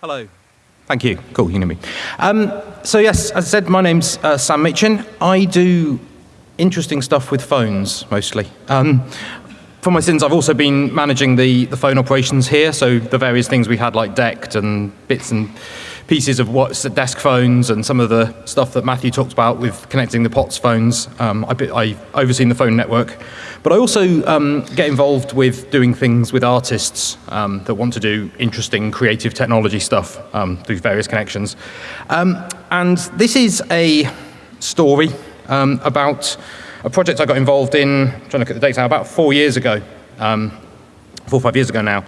Hello. Thank you. Cool, you know me. Um, so yes, as I said, my name's uh, Sam Machin. I do interesting stuff with phones, mostly. Um, for my sins, I've also been managing the, the phone operations here, so the various things we had like DECT and bits and pieces of what's the desk phones and some of the stuff that Matthew talked about with connecting the POTS phones. Um, I, I overseen the phone network. But I also um, get involved with doing things with artists um, that want to do interesting creative technology stuff um, through various connections. Um, and this is a story um, about a project I got involved in, I'm trying to look at the date now, about four years ago, four or five years ago now.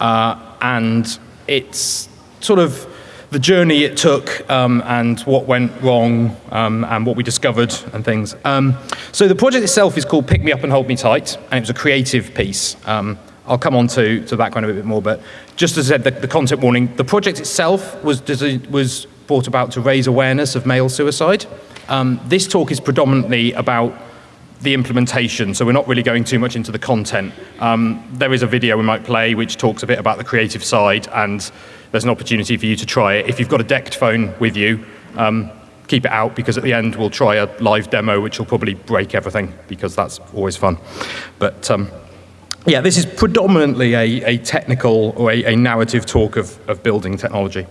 Uh, and it's sort of the journey it took um, and what went wrong um, and what we discovered and things. Um, so the project itself is called Pick Me Up and Hold Me Tight, and it was a creative piece. Um, I'll come on to, to the background a bit more, but just as I said, the, the content warning, the project itself was, was brought about to raise awareness of male suicide. Um, this talk is predominantly about the implementation, so we're not really going too much into the content. Um, there is a video we might play which talks a bit about the creative side and there's an opportunity for you to try it. If you've got a DECT phone with you, um, keep it out because at the end we'll try a live demo which will probably break everything because that's always fun. But um, yeah, this is predominantly a, a technical or a, a, narrative talk of, of building technology.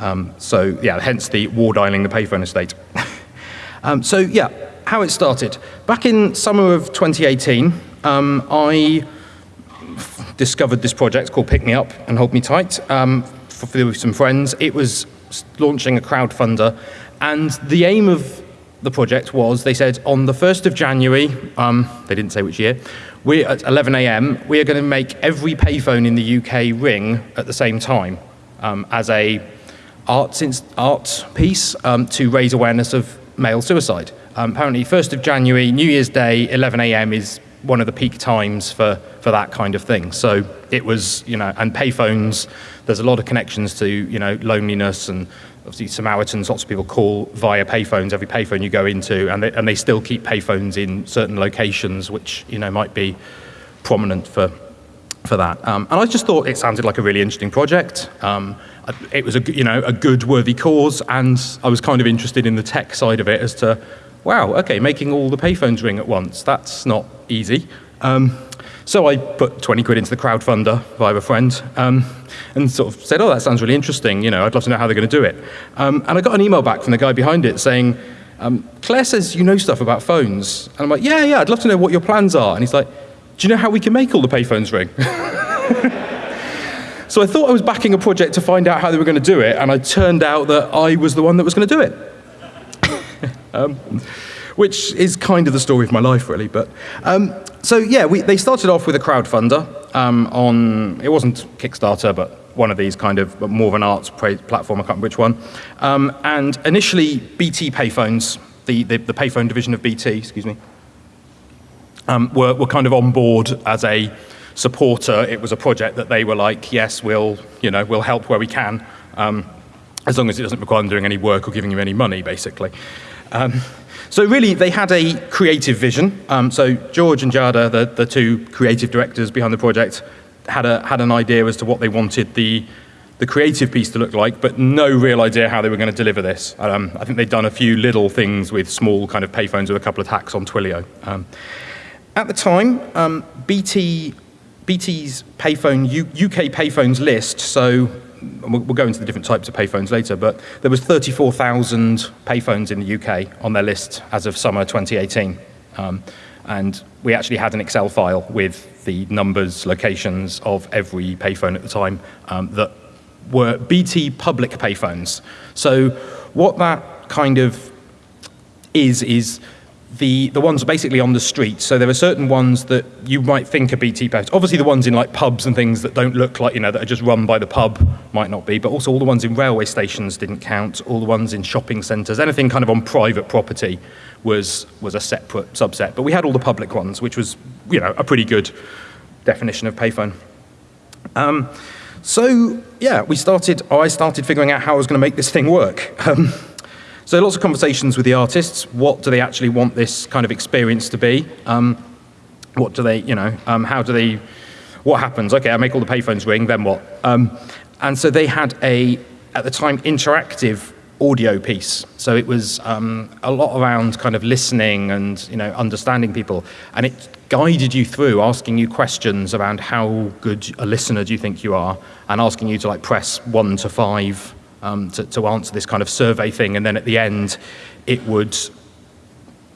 Um, so yeah, hence the war dialing the payphone estate. um, so yeah, how it started. Back in summer of 2018, um, I discovered this project called Pick Me Up and Hold Me Tight. Um, with some friends. It was launching a crowdfunder, and the aim of the project was, they said, on the 1st of January, um, they didn't say which year, we at 11 a.m., we are going to make every payphone in the UK ring at the same time um, as a art, art piece um, to raise awareness of male suicide. Um, apparently, 1st of January, New Year's Day, 11 a.m. is one of the peak times for, for that kind of thing. So it was, you know, and payphones, there's a lot of connections to, you know, loneliness and obviously Samaritans, lots of people call via payphones, every payphone you go into, and they, and they still keep payphones in certain locations, which, you know, might be prominent for, for that. Um, and I just thought it sounded like a really interesting project. Um, it was a, you know, a good, worthy cause, and I was kind of interested in the tech side of it as to, wow, okay, making all the payphones ring at once, that's not easy. Um, so I put 20 quid into the crowdfunder via a friend um, and sort of said, oh, that sounds really interesting. You know, I'd love to know how they're going to do it. Um, and I got an email back from the guy behind it saying, um, Claire says you know stuff about phones. And I'm like, yeah, yeah, I'd love to know what your plans are. And he's like, do you know how we can make all the payphones ring? so I thought I was backing a project to find out how they were going to do it. And it turned out that I was the one that was going to do it. Um, which is kind of the story of my life, really. But um, so yeah, we, they started off with a crowdfunder um, on it wasn't Kickstarter, but one of these kind of more of an arts platform. I can't remember which one. Um, and initially, BT payphones, the, the, the payphone division of BT, excuse me, um, were, were kind of on board as a supporter. It was a project that they were like, yes, we'll you know we'll help where we can. Um, as long as it doesn't require them doing any work or giving you any money, basically. Um, so really, they had a creative vision. Um, so George and Jada, the, the two creative directors behind the project, had, a, had an idea as to what they wanted the, the creative piece to look like, but no real idea how they were going to deliver this. Um, I think they'd done a few little things with small kind of payphones with a couple of hacks on Twilio. Um, at the time, um, BT, BT's payphone, U, UK payphones list, so we'll go into the different types of payphones later, but there was 34,000 payphones in the UK on their list as of summer 2018. Um, and we actually had an Excel file with the numbers, locations of every payphone at the time um, that were BT public payphones. So what that kind of is, is the, the ones basically on the street. So there are certain ones that you might think are BT posts. Obviously the ones in like pubs and things that don't look like, you know, that are just run by the pub might not be, but also all the ones in railway stations didn't count, all the ones in shopping centres, anything kind of on private property was, was a separate subset. But we had all the public ones, which was, you know, a pretty good definition of payphone. Um, so yeah, we started, I started figuring out how I was going to make this thing work. Um, so lots of conversations with the artists. What do they actually want this kind of experience to be? Um, what do they, you know, um, how do they, what happens? Okay, I make all the payphones ring, then what? Um, and so they had a, at the time, interactive audio piece. So it was um, a lot around kind of listening and you know understanding people, and it guided you through, asking you questions around how good a listener do you think you are, and asking you to like press one to five um, to, to answer this kind of survey thing, and then at the end, it would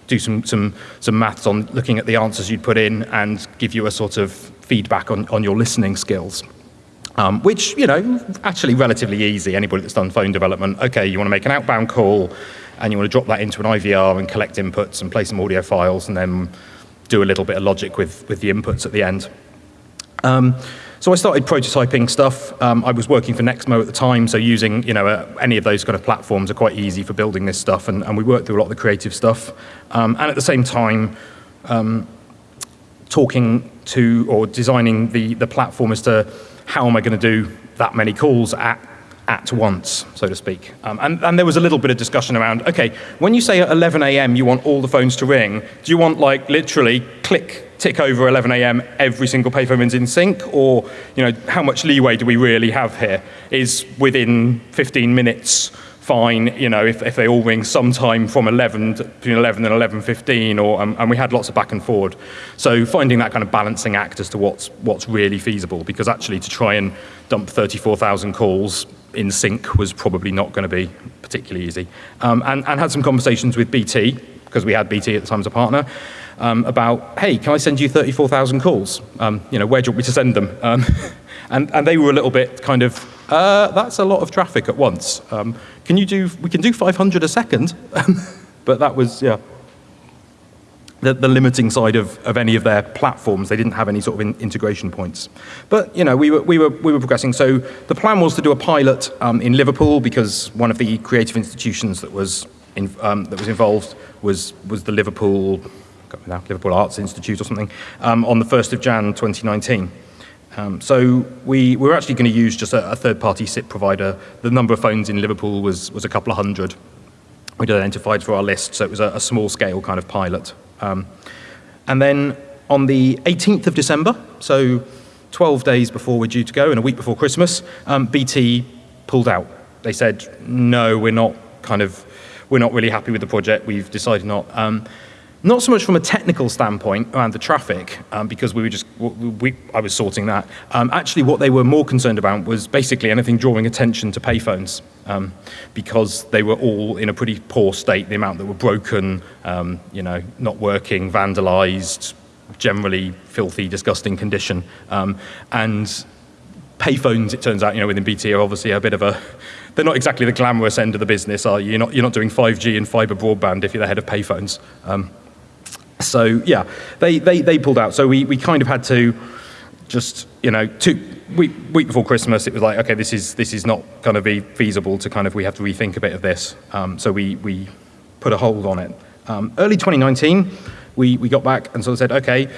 do some some some maths on looking at the answers you'd put in and give you a sort of feedback on, on your listening skills. Um, which, you know, actually relatively easy. Anybody that's done phone development, okay, you want to make an outbound call and you want to drop that into an IVR and collect inputs and play some audio files and then do a little bit of logic with, with the inputs at the end. Um, so I started prototyping stuff. Um, I was working for Nexmo at the time, so using you know uh, any of those kind of platforms are quite easy for building this stuff, and, and we worked through a lot of the creative stuff. Um, and at the same time, um, talking to or designing the, the platform as to how am I going to do that many calls at at once, so to speak. Um, and, and, there was a little bit of discussion around, okay, when you say at 11 a.m. you want all the phones to ring, do you want like literally click, tick over 11 a.m. every single payphone is in sync, or you know, how much leeway do we really have here? Is within 15 minutes fine, you know, if, if they all ring sometime from 11 to, between 11 and 11.15, or, um, and we had lots of back and forward. So finding that kind of balancing act as to what's, what's really feasible, because actually to try and dump 34,000 calls in sync was probably not going to be particularly easy. Um, and, and had some conversations with BT, because we had BT at the time as a partner, um, about, hey, can I send you 34,000 calls? Um, you know, where do you want me to send them? Um, and, and they were a little bit kind of, uh, that's a lot of traffic at once. Um, can you do, we can do 500 a second, but that was, yeah, the, the, limiting side of, of any of their platforms. They didn't have any sort of in, integration points. But, you know, we were, we, were, we were progressing. So the plan was to do a pilot um, in Liverpool because one of the creative institutions that was, in, um, that was involved was, was the Liverpool, now, Liverpool Arts Institute or something, um, on the 1st of Jan 2019. Um, so we, we were actually going to use just a, a third-party SIP provider. The number of phones in Liverpool was, was a couple of hundred. We'd identified for our list, so it was a, a small-scale kind of pilot. Um, and then on the 18th of December, so 12 days before we're due to go and a week before Christmas, um, BT pulled out. They said, no, we're not kind of, we're not really happy with the project. We've decided not. Um, not so much from a technical standpoint around the traffic, um, because we were just, we, I was sorting that. Um, actually, what they were more concerned about was basically anything drawing attention to payphones, um, because they were all in a pretty poor state, the amount that were broken, um, you know, not working, vandalized, generally filthy, disgusting condition. Um, and payphones, it turns out, you know, within BT are obviously a bit of a, they're not exactly the glamorous end of the business, are you? You're not, you're not doing 5G and fiber broadband if you're the head of payphones. Um, so yeah, they, they, they pulled out. So we, we kind of had to just, you know, two, week, week before Christmas, it was like, okay, this is, this is not going to be feasible to kind of, we have to rethink a bit of this. Um, so we, we put a hold on it. Um, early 2019, we, we got back and sort of said, okay,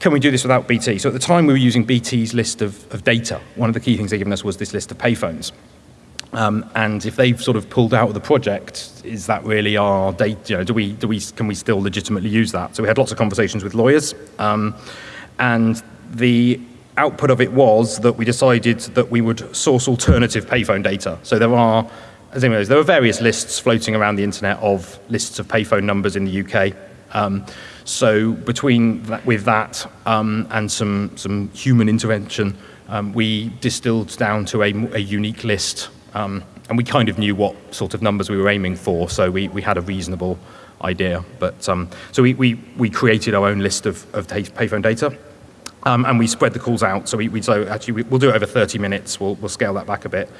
can we do this without BT? So at the time, we were using BT's list of, of data. One of the key things they'd given us was this list of payphones. Um, and if they've sort of pulled out of the project, is that really our data? You know, do we, do we, can we still legitimately use that? So we had lots of conversations with lawyers, um, and the output of it was that we decided that we would source alternative payphone data. So there are, as anyways, there are various lists floating around the internet of lists of payphone numbers in the UK. Um, so between that, with that um, and some some human intervention, um, we distilled down to a, a unique list um, and we kind of knew what sort of numbers we were aiming for, so we, we had a reasonable idea. But um, so we, we, we created our own list of, of payphone data. Um, and we spread the calls out. So we, we so actually we, will do it over 30 minutes. We'll, we'll scale that back a bit.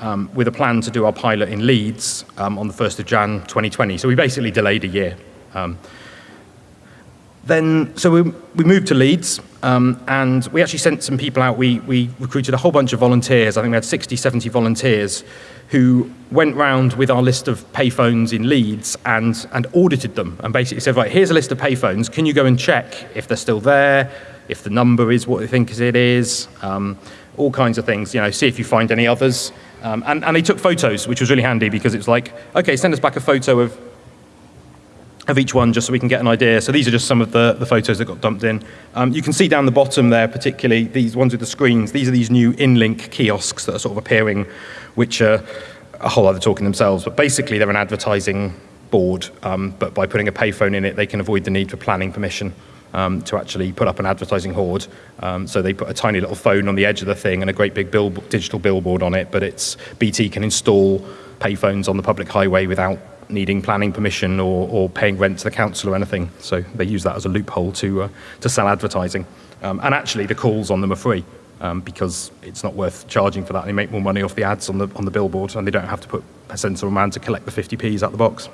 Um, with a plan to do our pilot in Leeds um, on the 1st of Jan 2020. So we basically delayed a year. Then, so we, we moved to Leeds, um, and we actually sent some people out. We, we recruited a whole bunch of volunteers. I think we had 60, 70 volunteers who went round with our list of payphones in Leeds and, and audited them and basically said, right, here's a list of payphones. Can you go and check if they're still there, if the number is what they think it is, um, all kinds of things, you know, see if you find any others. Um, and, and they took photos, which was really handy because it's like, okay, send us back a photo of of each one just so we can get an idea. So these are just some of the, the photos that got dumped in. Um, you can see down the bottom there, particularly these ones with the screens. These are these new InLink kiosks that are sort of appearing, which are a whole other talk in themselves. But basically, they're an advertising board. Um, but by putting a payphone in it, they can avoid the need for planning permission. Um, to actually put up an advertising hoard. Um, so they put a tiny little phone on the edge of the thing and a great big bill digital billboard on it, but it's BT can install payphones on the public highway without needing planning permission or, or paying rent to the council or anything. So they use that as a loophole to, uh, to sell advertising. Um, and actually, the calls on them are free um, because it's not worth charging for that. They make more money off the ads on the, on the billboard and they don't have to put a sensible man to collect the 50p's out the box.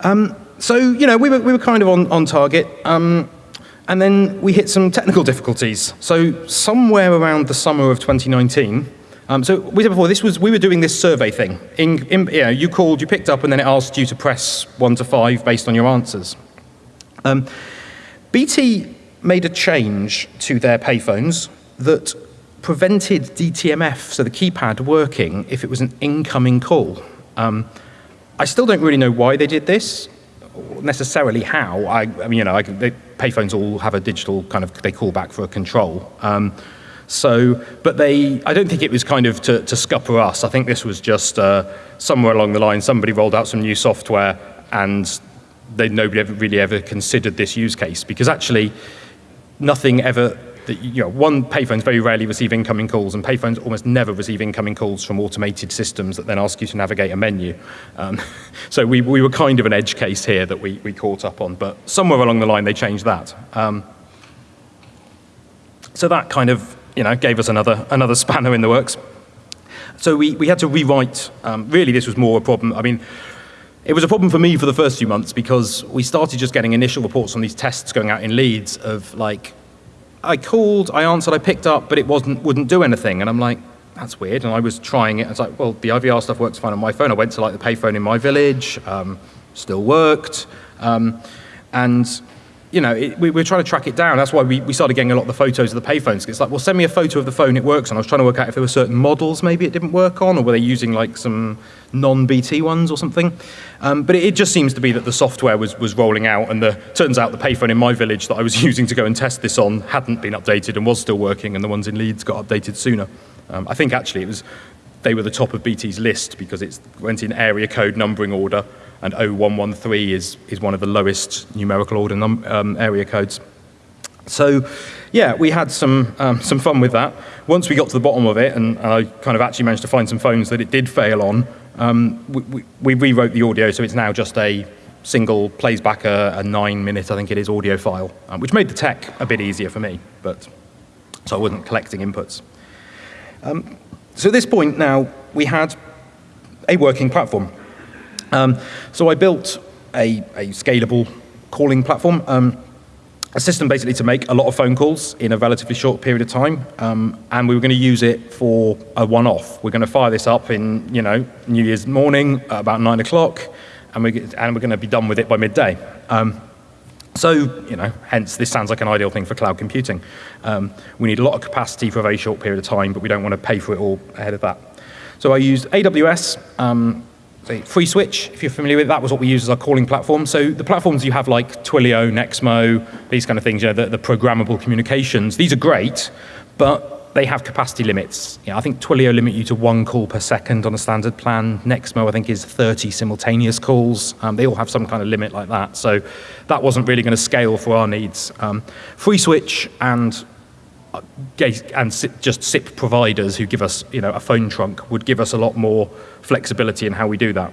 Um, so, you know, we were, we were kind of on, on target. Um, and then we hit some technical difficulties. So somewhere around the summer of 2019, um, so we said before, this was, we were doing this survey thing. In, in, you, know, you called, you picked up, and then it asked you to press one to five based on your answers. Um, BT made a change to their payphones that prevented DTMF, so the keypad, working if it was an incoming call. Um, I still don't really know why they did this, necessarily how. I, I mean, you know, I, they, payphones all have a digital kind of, they call back for a control. Um, so, but they, I don't think it was kind of to, to scupper us. I think this was just uh, somewhere along the line, somebody rolled out some new software and they, nobody ever really ever considered this use case because actually nothing ever, you know, one, payphones very rarely receive incoming calls and payphones almost never receive incoming calls from automated systems that then ask you to navigate a menu. Um, so we, we were kind of an edge case here that we, we caught up on, but somewhere along the line they changed that. Um, so that kind of you know, gave us another, another spanner in the works. So we, we had to rewrite, um, really this was more a problem, I mean, it was a problem for me for the first few months because we started just getting initial reports on these tests going out in Leeds of like, I called, I answered, I picked up, but it wasn't, wouldn't do anything. And I'm like, that's weird. And I was trying it. It's like, well, the IVR stuff works fine on my phone. I went to like the payphone in my village, um, still worked. Um, and you know, it, we, were trying to track it down. That's why we, we started getting a lot of the photos of the payphones. It's like, well, send me a photo of the phone it works on. I was trying to work out if there were certain models maybe it didn't work on, or were they using like some non-BT ones or something. Um, but it, it, just seems to be that the software was, was rolling out, and the turns out the payphone in my village that I was using to go and test this on hadn't been updated and was still working, and the ones in Leeds got updated sooner. Um, I think actually it was they were the top of BT's list because it went in area code numbering order and 0113 is, is one of the lowest numerical order num um, area codes. So yeah, we had some, um, some fun with that. Once we got to the bottom of it, and, and, I kind of actually managed to find some phones that it did fail on, um, we, we, we, rewrote the audio, so it's now just a single, plays back a, a nine minute, I think it is, audio file, um, which made the tech a bit easier for me, but so I wasn't collecting inputs. Um, so at this point now, we had a working platform. Um, so I built a, a scalable calling platform, um, a system basically to make a lot of phone calls in a relatively short period of time, um, and we were going to use it for a one-off. We're going to fire this up in, you know, New Year's morning at about nine o'clock, and, we, and we're going to be done with it by midday. Um, so, you know, hence this sounds like an ideal thing for cloud computing. Um, we need a lot of capacity for a very short period of time, but we don't want to pay for it all ahead of that. So I used AWS, um, FreeSWITCH, if you're familiar with it, that was what we used as our calling platform. So the platforms you have like Twilio, Nexmo, these kind of things, you know, the, the programmable communications, these are great, but they have capacity limits. I think Twilio limit you to one call per second on a standard plan. Nexmo, I think, is 30 simultaneous calls. Um, they all have some kind of limit like that. So that wasn't really going to scale for our needs. Um, FreeSWITCH and uh, and just SIP providers who give us you know, a phone trunk would give us a lot more flexibility in how we do that.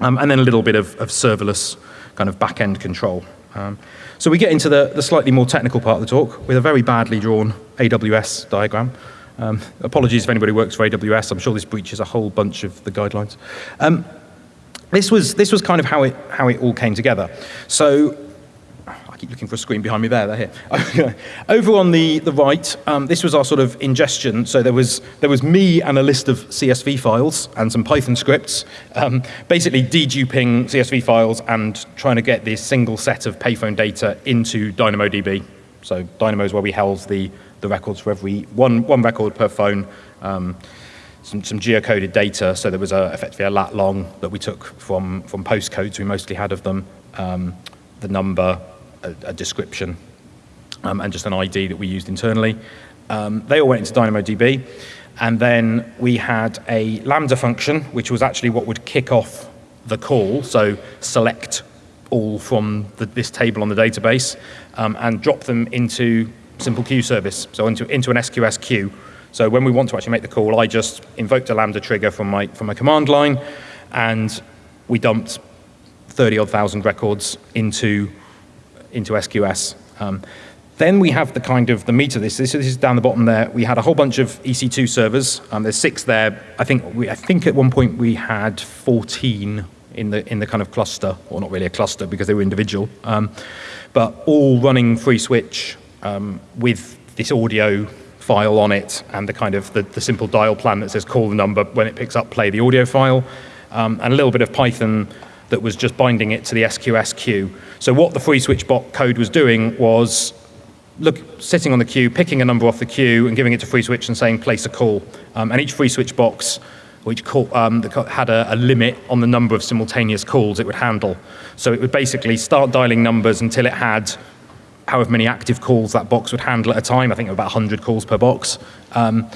Um, and then a little bit of, of serverless kind of back-end control. Um, so we get into the, the slightly more technical part of the talk with a very badly drawn AWS diagram. Um, apologies if anybody works for AWS. I'm sure this breaches a whole bunch of the guidelines. Um, this was this was kind of how it how it all came together. So keep looking for a screen behind me there, they're here. Over on the, the right, um, this was our sort of ingestion. So there was, there was me and a list of CSV files and some Python scripts, um, basically deduping CSV files and trying to get this single set of payphone data into DynamoDB. So Dynamo is where we held the, the records for every, one, one record per phone. Um, some, some geocoded data. So there was a, effectively a lat long that we took from, from postcodes we mostly had of them, um, the number, a, a description, um, and just an ID that we used internally. Um, they all went into DynamoDB. And then we had a Lambda function, which was actually what would kick off the call. So select all from the, this table on the database um, and drop them into simple queue service, so into, into an SQS queue. So when we want to actually make the call, I just invoked a Lambda trigger from my, from my command line, and we dumped 30 odd thousand records into, into SQS. Um, then we have the kind of the meat of this. this. This is down the bottom there. We had a whole bunch of EC2 servers. Um, there's six there. I think we, I think at one point we had 14 in the in the kind of cluster, or not really a cluster because they were individual, um, but all running FreeSWITCH um, with this audio file on it and the kind of the, the, simple dial plan that says call the number when it picks up, play the audio file, um, and a little bit of Python that was just binding it to the SQS queue. So what the FreeSWITCH bot code was doing was look, sitting on the queue, picking a number off the queue and giving it to FreeSWITCH and saying place a call. Um, and each FreeSWITCH box which call, um, had a, a, limit on the number of simultaneous calls it would handle. So it would basically start dialing numbers until it had however many active calls that box would handle at a time. I think about 100 calls per box. Um,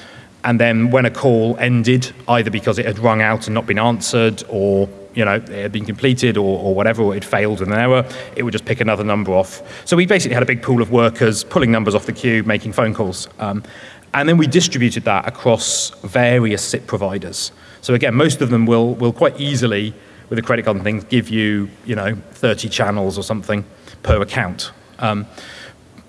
and then when a call ended, either because it had rung out and not been answered or you know, it had been completed or, or whatever, or it failed an error, it would just pick another number off. So we basically had a big pool of workers pulling numbers off the queue, making phone calls. Um, and then we distributed that across various SIP providers. So again, most of them will, will quite easily, with a credit card and things, give you, you know, 30 channels or something per account. Um,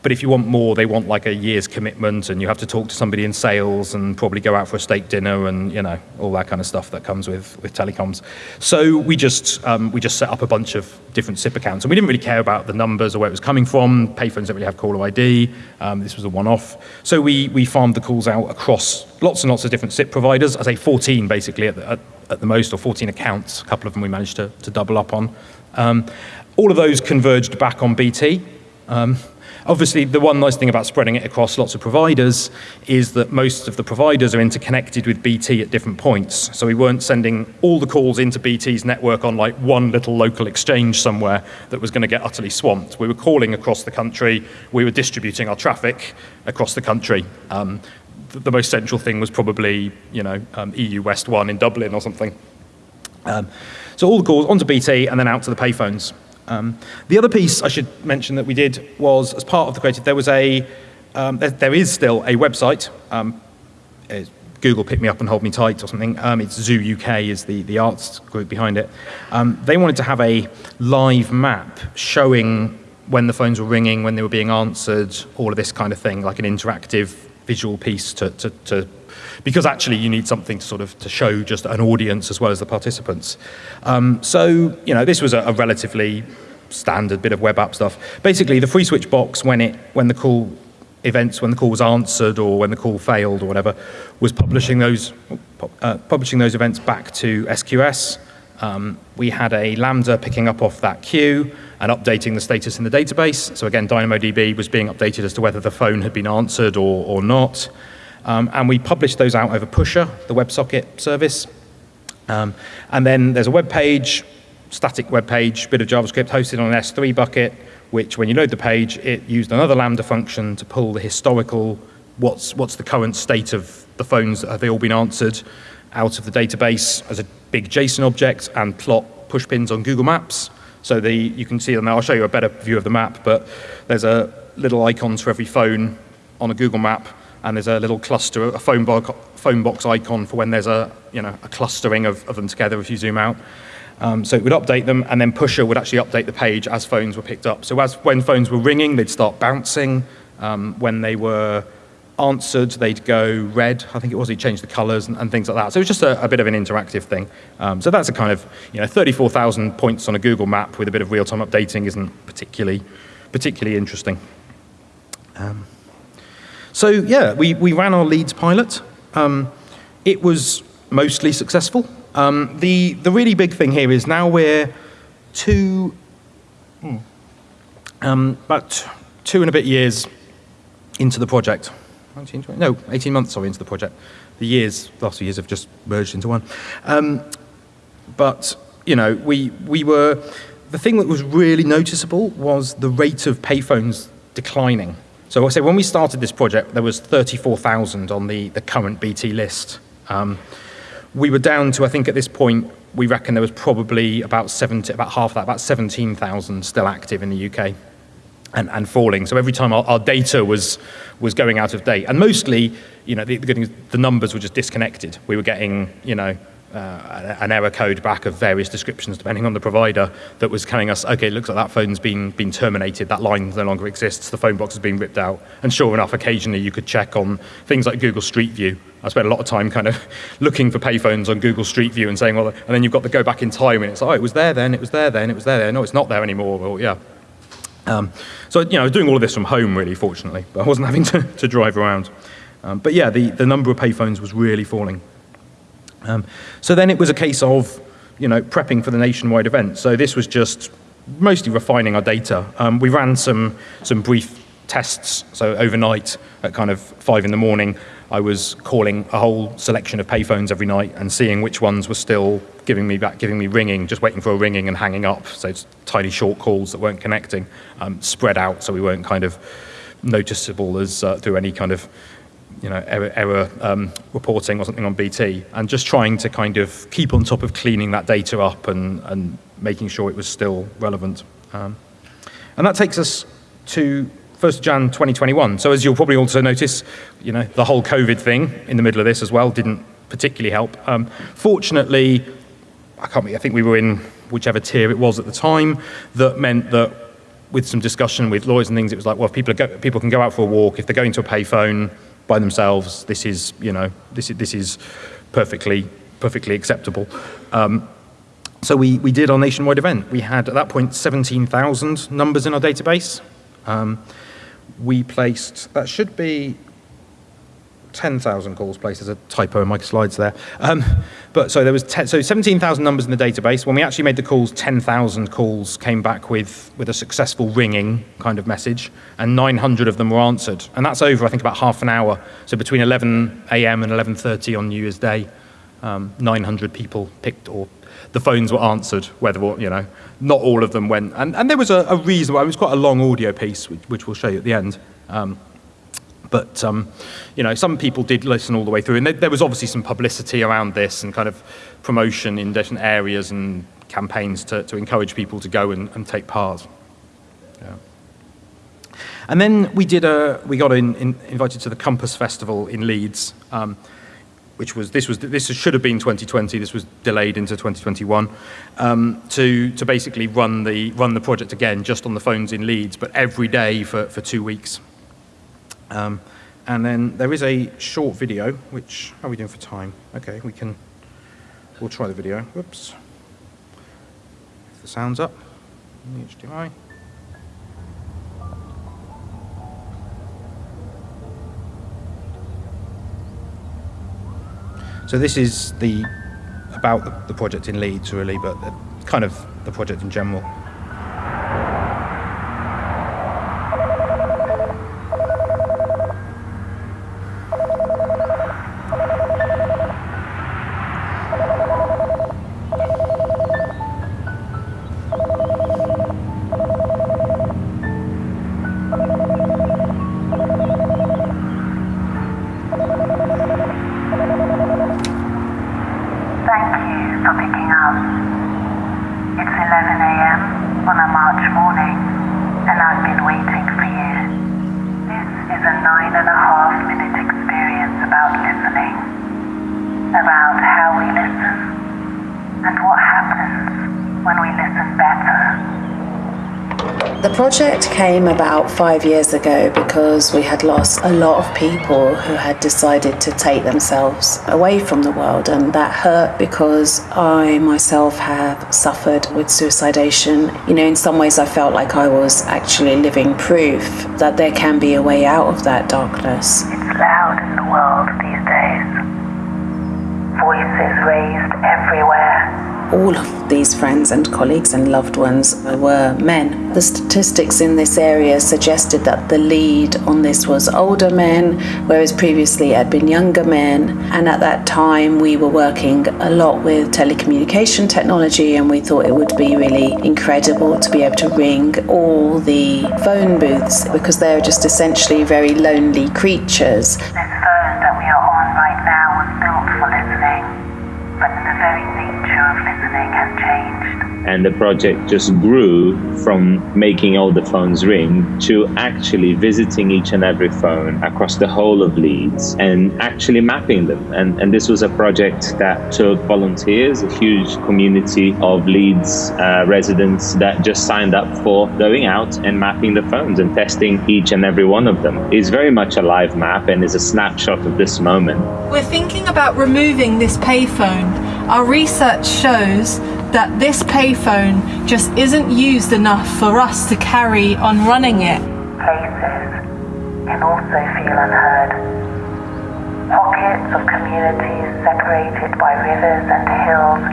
but if you want more, they want like a year's commitment and you have to talk to somebody in sales and probably go out for a steak dinner and, you know, all that kind of stuff that comes with, with telecoms. So we just, um, we just set up a bunch of different SIP accounts and we didn't really care about the numbers or where it was coming from. Payphones don't really have caller ID. Um, this was a one-off. So we, we farmed the calls out across lots and lots of different SIP providers. I say 14 basically at the, at, at the most or 14 accounts. A couple of them we managed to, to double up on. Um, all of those converged back on BT. Um, Obviously, the one nice thing about spreading it across lots of providers is that most of the providers are interconnected with BT at different points. So we weren't sending all the calls into BT's network on like one little local exchange somewhere that was going to get utterly swamped. We were calling across the country. We were distributing our traffic across the country. Um, the most central thing was probably, you know, um, EU West 1 in Dublin or something. Um, so all the calls onto BT and then out to the payphones. Um, the other piece I should mention that we did was, as part of the creative, there was a, um, there, there is still a website. Um, Google pick me up and hold me tight or something. Um, it's ZU-UK is the, the arts group behind it. Um, they wanted to have a live map showing when the phones were ringing, when they were being answered, all of this kind of thing, like an interactive visual piece to, to, to because actually you need something to sort of to show just an audience as well as the participants. Um, so, you know, this was a, a, relatively standard bit of web app stuff. Basically, the FreeSWITCH box, when it when the call events, when the call was answered or when the call failed or whatever, was publishing those uh, publishing those events back to SQS. Um, we had a Lambda picking up off that queue and updating the status in the database. So again, DynamoDB was being updated as to whether the phone had been answered or, or not. Um, and we publish those out over Pusher, the WebSocket service. Um, and then there's a web page, static web page, bit of JavaScript hosted on an S3 bucket, which when you load the page, it used another Lambda function to pull the historical, what's, what's the current state of the phones, have they all been answered, out of the database as a big JSON object and plot push pins on Google Maps. So the, you can see them now, I'll show you a better view of the map, but there's a little icons for every phone on a Google map and there's a little cluster, a phone, phone box icon for when there's a, you know, a clustering of, of them together if you zoom out. Um, so it would update them, and then Pusher would actually update the page as phones were picked up. So as when phones were ringing, they'd start bouncing. Um, when they were answered, they'd go red. I think it was. He changed the colors and, and, things like that. So it was just a, a bit of an interactive thing. Um, so that's a kind of, you know, 34,000 points on a Google map with a bit of real-time updating isn't particularly, particularly interesting. Um, so yeah, we, we ran our Leeds pilot. Um, it was mostly successful. Um, the, the really big thing here is now we're two, um, about two and a bit years into the project. 19, 20, no, 18 months sorry into the project. The years, the last few years have just merged into one. Um, but, you know, we, we were, the thing that was really noticeable was the rate of payphones declining. So I say when we started this project, there was 34,000 on the, the current BT list. Um, we were down to, I think at this point, we reckon there was probably about 70, about half that, about 17,000 still active in the UK and, and falling. So every time our, our, data was, was going out of date. And mostly, you know, the, the numbers were just disconnected. We were getting, you know, uh, an error code back of various descriptions depending on the provider that was telling us, okay, it looks like that phone's been, been terminated, that line no longer exists, the phone box has been ripped out. And sure enough, occasionally you could check on things like Google Street View. I spent a lot of time kind of looking for payphones on Google Street View and saying, well, and then you've got to go back in time and it's like, oh, it was there then, it was there then, it was there then, no, it's not there anymore, well, yeah. Um, so, you know, I was doing all of this from home, really, fortunately, but I wasn't having to, to drive around. Um, but yeah, the, the number of payphones was really falling. Um, so then it was a case of, you know, prepping for the nationwide event. So this was just mostly refining our data. Um, we ran some, some brief tests. So overnight at kind of five in the morning, I was calling a whole selection of payphones every night and seeing which ones were still giving me back, giving me ringing, just waiting for a ringing and hanging up. So it's tiny short calls that weren't connecting, um, spread out so we weren't kind of noticeable as uh, through any kind of you know, error, error um, reporting or something on BT, and just trying to kind of keep on top of cleaning that data up and, and making sure it was still relevant. Um, and that takes us to 1st Jan 2021. So as you'll probably also notice, you know, the whole COVID thing in the middle of this as well didn't particularly help. Um, fortunately, I can't. I think we were in whichever tier it was at the time. That meant that with some discussion with lawyers and things, it was like, well, if people, go, people can go out for a walk. If they're going to a payphone, by themselves, this is, you know, this is, this is perfectly, perfectly acceptable. Um, so we, we did our nationwide event. We had, at that point, 17,000 numbers in our database. Um, we placed, that should be 10,000 calls placed. There's a typo in my slides there. Um, but so there was ten, so 17,000 numbers in the database. When we actually made the calls, 10,000 calls came back with, with a successful ringing kind of message, and 900 of them were answered. And that's over, I think, about half an hour. So between 11 a.m. and 11.30 on New Year's Day, um, 900 people picked or the phones were answered, whether, you know, not all of them went. And, and there was a, a reason, it was quite a long audio piece, which, which we'll show you at the end. Um, but um, you know, some people did listen all the way through, and there was obviously some publicity around this and kind of promotion in different areas and campaigns to, to encourage people to go and, and take part. Yeah. And then we did a, we got in, in, invited to the Compass Festival in Leeds, um, which was this was this should have been 2020. This was delayed into 2021 um, to to basically run the run the project again just on the phones in Leeds, but every day for for two weeks. Um, and then there is a short video, which, how are we doing for time? Okay, we can, we'll try the video. Whoops. If the sound's up, the HDMI. So this is the about the, project in Leeds really, but kind of the project in general. Project came about five years ago because we had lost a lot of people who had decided to take themselves away from the world, and that hurt because I myself have suffered with suicidation. You know, in some ways, I felt like I was actually living proof that there can be a way out of that darkness. It's loud in the world these days, voices raised everywhere all of these friends and colleagues and loved ones were men. The statistics in this area suggested that the lead on this was older men, whereas previously it had been younger men. And at that time, we were working a lot with telecommunication technology, and we thought it would be really incredible to be able to ring all the phone booths because they're just essentially very lonely creatures. This phone that we are on right now was built for listening, but the very nature of listening has changed and the project just grew from making all the phones ring to actually visiting each and every phone across the whole of Leeds and actually mapping them. And, and this was a project that took volunteers, a huge community of Leeds uh, residents that just signed up for going out and mapping the phones and testing each and every one of them. It's very much a live map and is a snapshot of this moment. We're thinking about removing this payphone. Our research shows that this payphone just isn't used enough for us to carry on running it. Places can also feel unheard. Pockets of communities separated by rivers and hills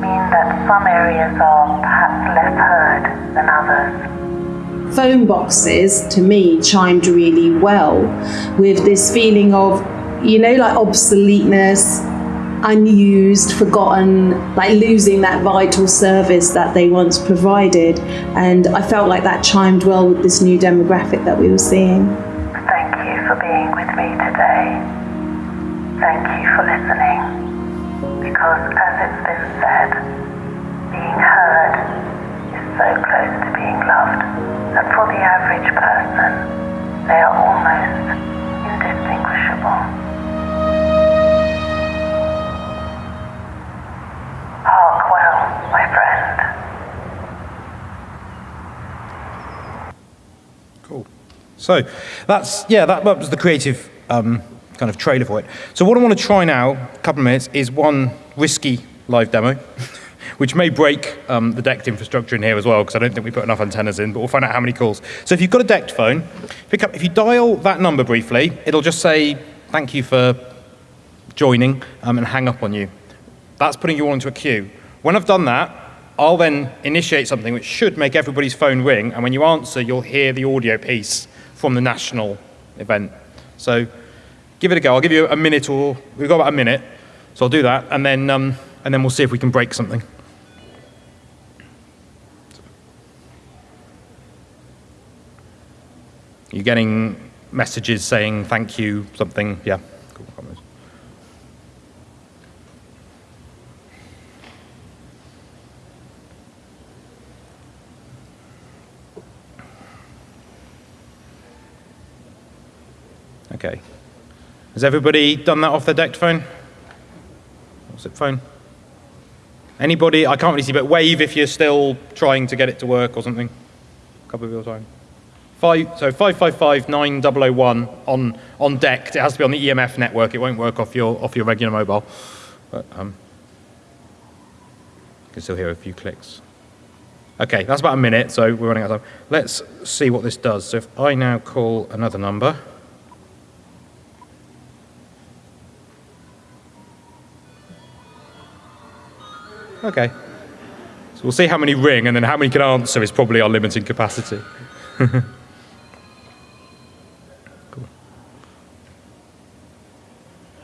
mean that some areas are perhaps less heard than others. Phone boxes to me chimed really well with this feeling of, you know, like obsoleteness, unused, forgotten, like losing that vital service that they once provided. And I felt like that chimed well with this new demographic that we were seeing. Thank you for being with me today. Thank you for listening. Because as it's been said, being heard is so close to being loved that for the average person, they are almost indistinguishable. So that's, yeah, that, that was the creative um, kind of trailer for it. So what I want to try now, a couple of minutes, is one risky live demo, which may break um, the DECT infrastructure in here as well, because I don't think we put enough antennas in, but we'll find out how many calls. So if you've got a DECT phone, pick up, if you dial that number briefly, it'll just say, thank you for joining, um, and hang up on you. That's putting you all into a queue. When I've done that, I'll then initiate something which should make everybody's phone ring, and when you answer, you'll hear the audio piece from the national event. So give it a go. I'll give you a minute or, we've got about a minute, so I'll do that, and then, um, and then we'll see if we can break something. You're getting messages saying thank you, something, yeah. Cool. Okay. Has everybody done that off their DECT phone? What's it phone? Anybody? I can't really see, but wave if you're still trying to get it to work or something. A couple of your time. Five, so 555-9001 on, on DECT. It has to be on the EMF network. It won't work off your, off your regular mobile. But um, you can still hear a few clicks. Okay, that's about a minute, so we're running out of time. Let's see what this does. So if I now call another number, Okay. So we'll see how many ring, and then how many can answer is probably our limiting capacity. cool.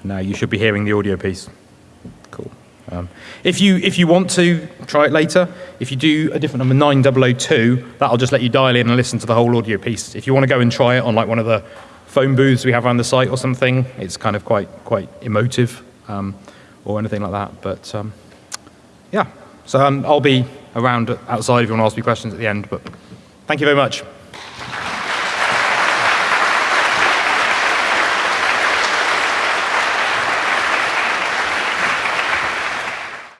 Now you should be hearing the audio piece. Cool. Um, if, you, if you want to try it later, if you do a different number, 9002, that'll just let you dial in and listen to the whole audio piece. If you want to go and try it on like one of the phone booths we have around the site or something, it's kind of quite, quite emotive um, or anything like that. But um, yeah, so um, I'll be around outside if you want to ask me questions at the end, but thank you very much.